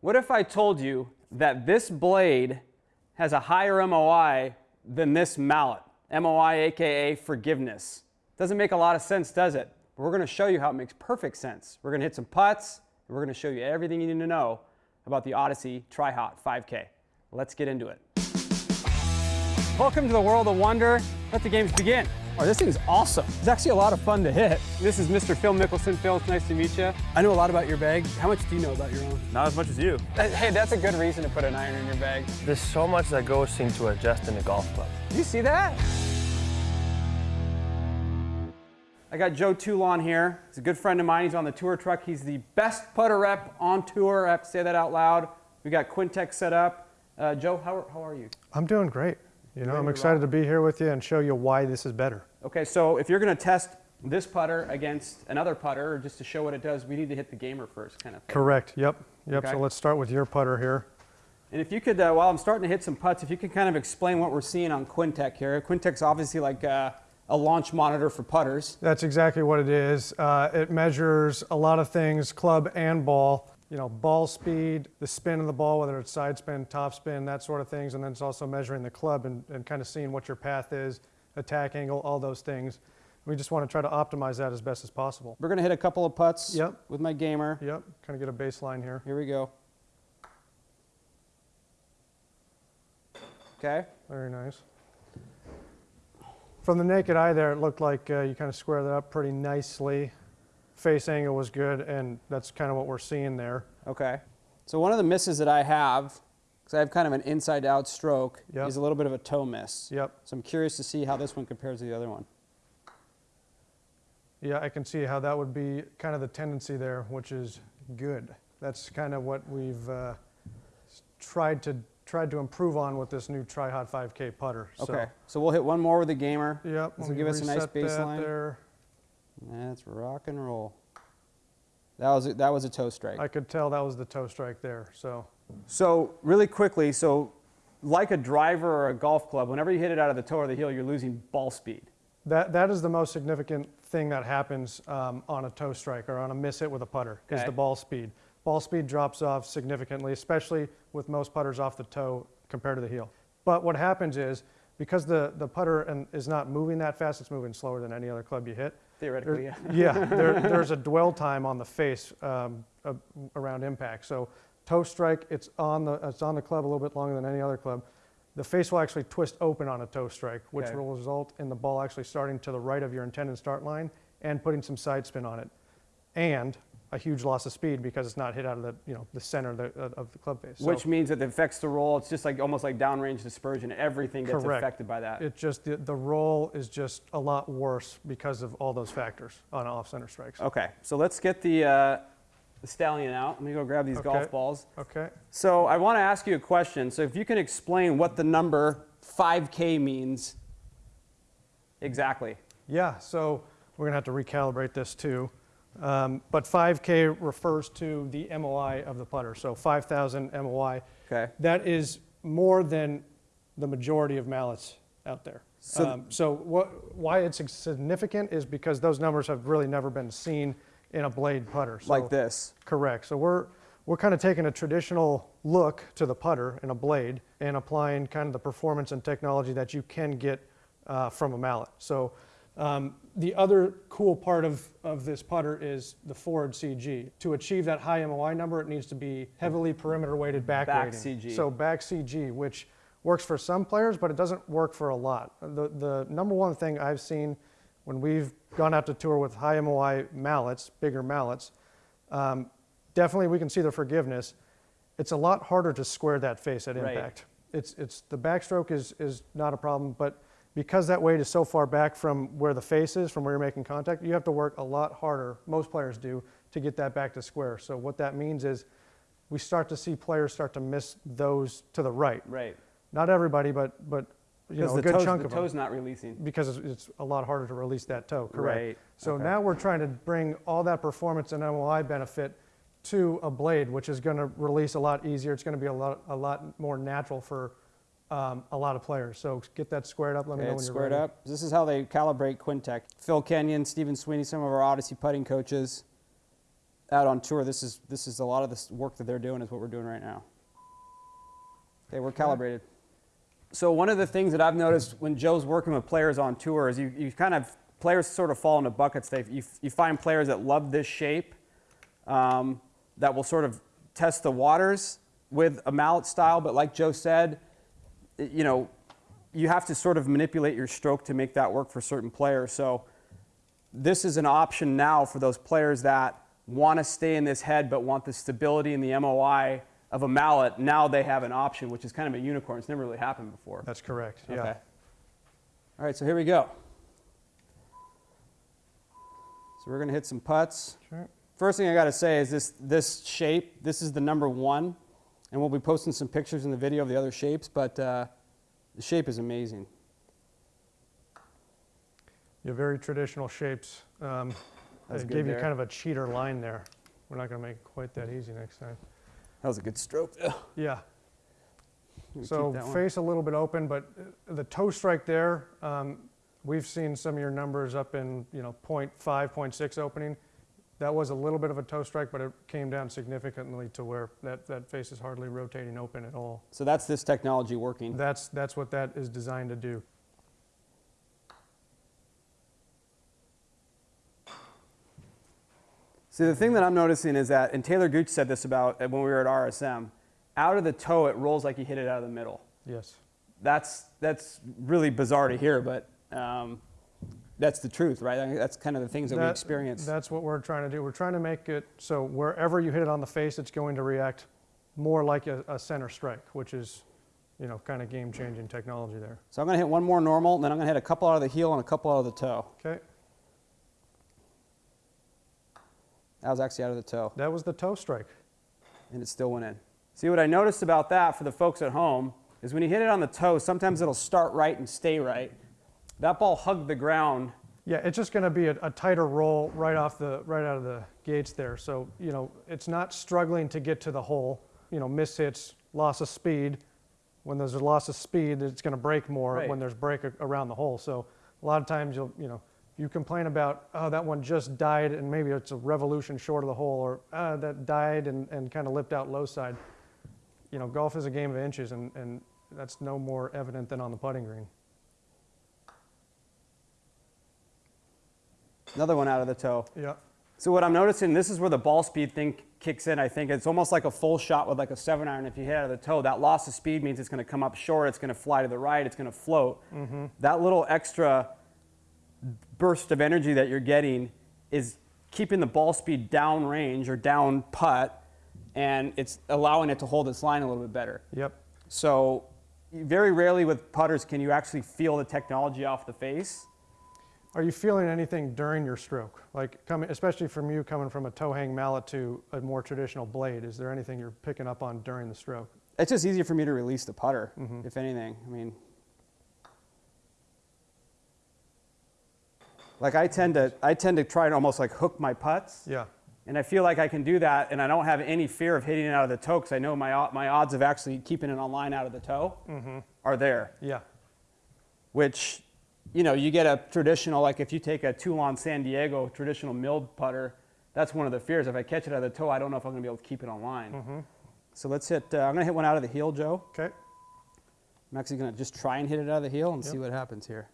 What if I told you that this blade has a higher MOI than this mallet? MOI, aka forgiveness. Doesn't make a lot of sense, does it? But we're going to show you how it makes perfect sense. We're going to hit some putts, and we're going to show you everything you need to know about the Odyssey Tri-Hot 5K. Let's get into it. Welcome to the world of wonder. Let the games begin. Oh, this thing's awesome. It's actually a lot of fun to hit. This is Mr. Phil Mickelson. Phil, it's nice to meet you. I know a lot about your bag. How much do you know about your own? Not as much as you. Hey, that's a good reason to put an iron in your bag. There's so much that goes into adjusting a golf club. Do you see that? I got Joe Toulon here. He's a good friend of mine. He's on the tour truck. He's the best putter rep on tour. I have to say that out loud. We got Quintic set up. Uh, Joe, how, how are you? I'm doing great. You know, I'm excited to be here with you and show you why this is better. Okay, so if you're going to test this putter against another putter, or just to show what it does, we need to hit the gamer first, kind of thing. Correct. Yep. Yep. Okay. So let's start with your putter here. And if you could, uh, while I'm starting to hit some putts, if you could kind of explain what we're seeing on Quintic here. Quintic's obviously like uh, a launch monitor for putters. That's exactly what it is. Uh, it measures a lot of things, club and ball. You know, ball speed, the spin of the ball, whether it's side spin, top spin, that sort of things. And then it's also measuring the club and, and kind of seeing what your path is, attack angle, all those things. We just want to try to optimize that as best as possible. We're going to hit a couple of putts Yep. with my gamer. Yep. Kind of get a baseline here. Here we go. Okay. Very nice. From the naked eye there, it looked like uh, you kind of squared that up pretty nicely. Face angle was good, and that's kind of what we're seeing there. Okay. So one of the misses that I have, because I have kind of an inside out stroke, Yep. is a little bit of a toe miss. Yep. So I'm curious to see how this one compares to the other one. Yeah, I can see how that would be kind of the tendency there, which is good. That's kind of what we've uh, tried to tried to improve on with this new Tri-Hot 5K putter. So, Okay. So we'll hit one more with the gamer. Yep. This will give us a nice reset that there. That's rock and roll. That was a, that was a toe strike. I could tell that was the toe strike there. So So really quickly, so like a driver or a golf club, whenever you hit it out of the toe or the heel, you're losing ball speed. That, that is the most significant thing that happens um, on a toe strike or on a miss hit with a putter is the ball speed. Ball speed drops off significantly, especially with most putters off the toe compared to the heel. But what happens is because the, the putter and is not moving that fast, it's moving slower than any other club you hit. Theoretically, There- yeah. yeah, there, there's a dwell time on the face um, uh, around impact. So toe strike, it's on the it's on the club a little bit longer than any other club. The face will actually twist open on a toe strike, which Okay. will result in the ball actually starting to the right of your intended start line and putting some side spin on it, and a huge loss of speed because it's not hit out of the you know the center of the, of the club face. So Which means that it affects the roll. It's just like almost like downrange dispersion. Everything gets Correct. affected by that. it just the, the roll is just a lot worse because of all those factors on off center strikes. Okay, so let's get the, uh, the stallion out. Let me go grab these golf balls. Okay. So I want to ask you a question. So if you can explain what the number 5K means exactly. Yeah, so we're going to have to recalibrate this too. Um, but 5K refers to the MOI of the putter, so 5,000 MOI. Okay. That is more than the majority of mallets out there. So- um, so what, why it's significant is because those numbers have really never been seen in a blade putter. So, like this. Correct. So we're we're kind of taking a traditional look to the putter and a blade and applying kind of the performance and technology that you can get uh, from a mallet. So um, the other cool part of, of this putter is the forward CG. To achieve that high MOI number, it needs to be heavily perimeter weighted back, Back. CG. So back CG, which works for some players, but it doesn't work for a lot. The, the number one thing I've seen when we've gone out to tour with high MOI mallets, bigger mallets, um, definitely we can see the forgiveness. It's a lot harder to square that face at Right. impact. It's, it's, the backstroke is, is not a problem, but because that weight is so far back from where the face is, from where you're making contact, you have to work a lot harder, most players do, to get that back to square. So what that means is we start to see players start to miss those to the right. Right. Not everybody, but, but you Because know, the, a good toes, chunk the of them toe's not releasing. because it's, it's a lot harder to release that toe, correct? Right, So okay. now we're trying to bring all that performance and MOI benefit to a blade, which is going to release a lot easier. It's going to be a lot, a lot more natural for um, a lot of players. So get that squared up. Let me Okay, know when you're squared ready. up. This is how they calibrate Quintic. Phil Kenyon, Stephen Sweeney, some of our Odyssey putting coaches. out on tour, this is this is a lot of this work that they're doing is what we're doing right now. Okay, we're calibrated. So one of the things that I've noticed when Joe's working with players on tour is you, you kind of players sort of fall into buckets. They you, you find players that love this shape, um, that will sort of test the waters with a mallet style. But like Joe said, you know, you have to sort of manipulate your stroke to make that work for certain players. So this is an option now for those players that want to stay in this head but want the stability and the MOI of a mallet. Now they have an option, which is kind of a unicorn. It's never really happened before. That's correct. Yeah. All right, so here we go. So we're going to hit some putts. Sure. First thing I got to say is this this shape. This is the number one, and we'll be posting some pictures in the video of the other shapes. But uh, the shape is amazing. Yeah, very traditional shapes. Um, I gave you kind of a cheater line there. We're not going to make it quite that easy next time. That was a good stroke. though. Yeah. So face a little bit open, but uh, the toe strike there, um, we've seen some of your numbers up in, you know, 0.5, 0.6 opening. That was a little bit of a toe strike, but it came down significantly to where that, that face is hardly rotating open at all. So that's this technology working. That's, that's what that is designed to do. See, the thing that I'm noticing is that, and Taylor Gooch said this about uh, when we were at RSM, out of the toe, it rolls like you hit it out of the middle. Yes. That's, that's really bizarre to hear, but um, that's the truth, right? I mean, that's kind of the things that, we experience. That's what we're trying to do. We're trying to make it so wherever you hit it on the face, it's going to react more like a, a center strike, which is, you know, kind of game-changing technology there. so I'm going to hit one more normal, and then I'm going to hit a couple out of the heel and a couple out of the toe. Okay, That was actually out of the toe, that was the toe strike. and it still went in. See, what I noticed about that for the folks at home is when you hit it on the toe, sometimes it'll start right and stay right. That ball hugged the ground Yeah, it's just going to be a, a tighter roll right off the right out of the gates there. So you know, it's not struggling to get to the hole. You know, miss hits, loss of speed. When there's a loss of speed, it's going to break more Right. when there's break around the hole. So a lot of times you'll you know you complain about oh that one just died and maybe it's a revolution short of the hole or ah, that died and, and kind of lipped out low side. You know, golf is a game of inches and, and that's no more evident than on the putting green. Another one out of the toe. Yeah. So what I'm noticing, this is where the ball speed thing kicks in. I think it's almost like a full shot with like a seven iron. If you hit out of the toe, that loss of speed means it's going to come up short. It's going to fly to the right. It's going to float. That little extra burst of energy that you're getting is keeping the ball speed down range or down putt, and it's allowing it to hold its line a little bit better. Yep. So very rarely with putters can you actually feel the technology off the face. Are you feeling anything during your stroke? Like coming, especially from you coming from a toe hang mallet to a more traditional blade, is there anything you're picking up on during the stroke? It's just easier for me to release the putter, mm-hmm. if anything. I mean, like I tend to, I tend to try and almost like hook my putts, Yeah. and I feel like I can do that, and I don't have any fear of hitting it out of the toe because I know my my odds of actually keeping it on line out of the toe are there. Yeah. Which, you know, you get a traditional like if you take a Toulon San Diego traditional milled putter, that's one of the fears. If I catch it out of the toe, I don't know if I'm going to be able to keep it on line. So let's hit. Uh, I'm going to hit one out of the heel, Joe. Okay. I'm actually going to just try and hit it out of the heel and see what happens here.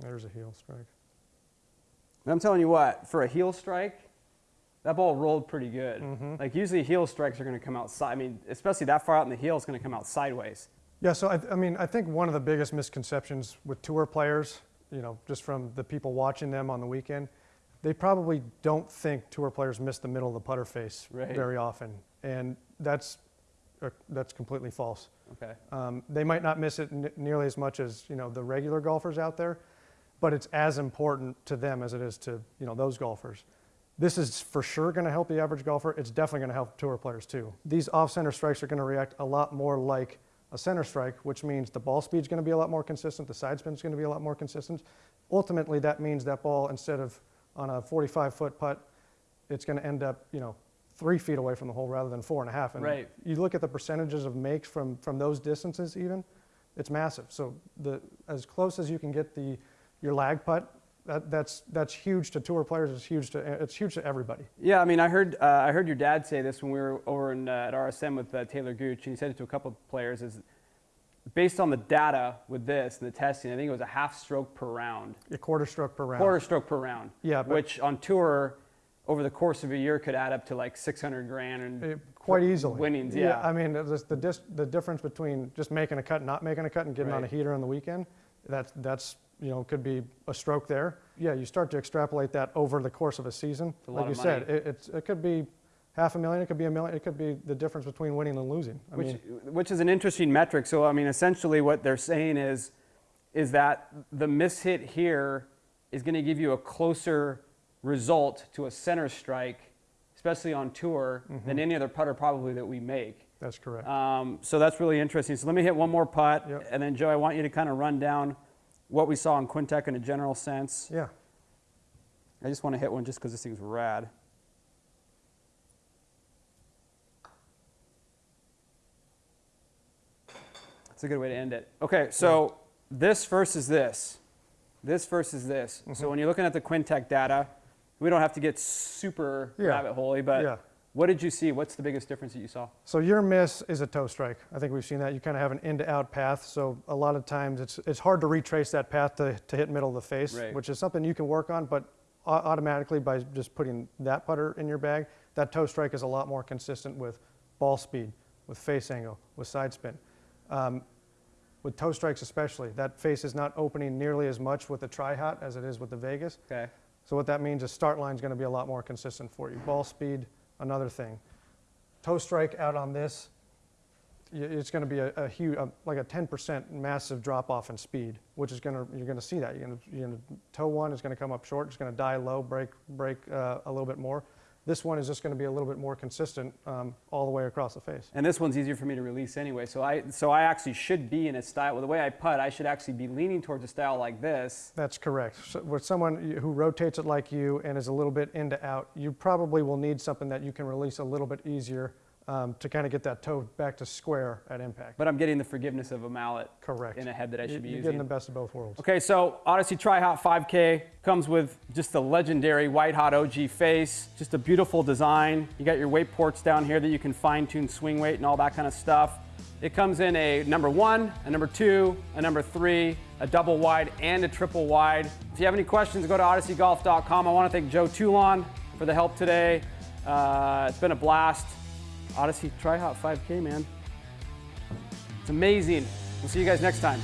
There's a heel strike. And I'm telling you what, for a heel strike, that ball rolled pretty good. Like usually heel strikes are going to come out side. I mean, especially that far out in the heel, it's going to come out sideways. Yeah. So I, I mean, I think one of the biggest misconceptions with tour players, you know, just from the people watching them on the weekend, they probably don't think tour players miss the middle of the putter face Right. very often, and that's uh, that's completely false. Okay. Um, they might not miss it n- nearly as much as you know the regular golfers out there, but it's as important to them as it is to you know those golfers. This is for sure going to help the average golfer. It's definitely going to help tour players too. These off-center strikes are going to react a lot more like a center strike, which means the ball speed is going to be a lot more consistent, the side spin is going to be a lot more consistent. Ultimately, that means that ball instead of on a 45-foot putt, it's going to end up you know three feet away from the hole rather than four and a half. And Right. you look at the percentages of makes from, from those distances even, it's massive. So the, as close as you can get the, your lag putt That, that's, that's huge to tour players, it's huge to, it's huge to everybody. Yeah, I mean, I heard uh, I heard your dad say this when we were over in, uh, at RSM with uh, Taylor Gooch, and he said it to a couple of players. Is based on the data with this and the testing, I think it was a half stroke per round, A quarter stroke per round. quarter stroke per round. Yeah, but- which on tour, over the course of a year, could add up to like 600 grand and Eh, Quite easily. winnings. Yeah, I mean, the, the, dis, the difference between just making a cut and not making a cut and getting on a heater on the weekend, that's, that's, you know, could be a stroke there. Yeah, you start to extrapolate that over the course of a season. a Like you said, it, it's, it could be half a million, it could be a million, it could be the difference between winning and losing. I which mean, which is an interesting metric. So I mean, essentially, what they're saying is is that the miss hit here is going to give you a closer result to a center strike, especially on tour, Mm-hmm. than any other putter probably that we make. that's correct. Um, so that's really interesting. So let me hit one more putt, Yep. and then Joe, I want you to kind of run down what we saw in Quintic in a general sense. Yeah, I just want to hit one just because this thing's rad. That's a good way to end it. Okay, so this versus this. This versus this. Mm-hmm. So when you're looking at the Quintic data, we don't have to get super Yeah. rabbit holey, but Yeah. What did you see? What's the biggest difference that you saw? So your miss is a toe strike. I think we've seen that. You kind of have an in to out path. So a lot of times it's, it's hard to retrace that path to, to hit middle of the face, Right. which is something you can work on, but automatically by just putting that putter in your bag, that toe strike is a lot more consistent with ball speed, with face angle, with side spin. Um, with toe strikes especially, that face is not opening nearly as much with the tri-hot as it is with the Vegas. Okay. So what that means is start line is going to be a lot more consistent for you. Ball speed, another thing. Toe strike out on this, it's going to be a, a huge, a, like a 10% massive drop off in speed, which is going to you're going to see that. You're going to, you're going to toe one is going to come up short. It's going to die low, break break uh, a little bit more. This one is just going to be a little bit more consistent um, all the way across the face. And this one's easier for me to release anyway. So I so I actually should be in a style. Well, the way I putt, I should actually be leaning towards a style like this. That's correct. So with someone who rotates it like you and is a little bit into out, you probably will need something that you can release a little bit easier um, to kind of get that toe back to square at impact. But I'm getting the forgiveness of a mallet Correct. in a head that I should be You're using. getting the best of both worlds. Okay, so Odyssey Tri Hot 5K comes with just the legendary white hot OG face, just a beautiful design. You got your weight ports down here that you can fine tune swing weight and all that kind of stuff. It comes in a number one, a number two, a number three, a double wide, and a triple wide. If you have any questions, go to odysseygolf.com. I want to thank Joe Toulon for the help today. Uh, it's been a blast. Odyssey Tri Hot 5K, man. It's amazing. We'll see you guys next time.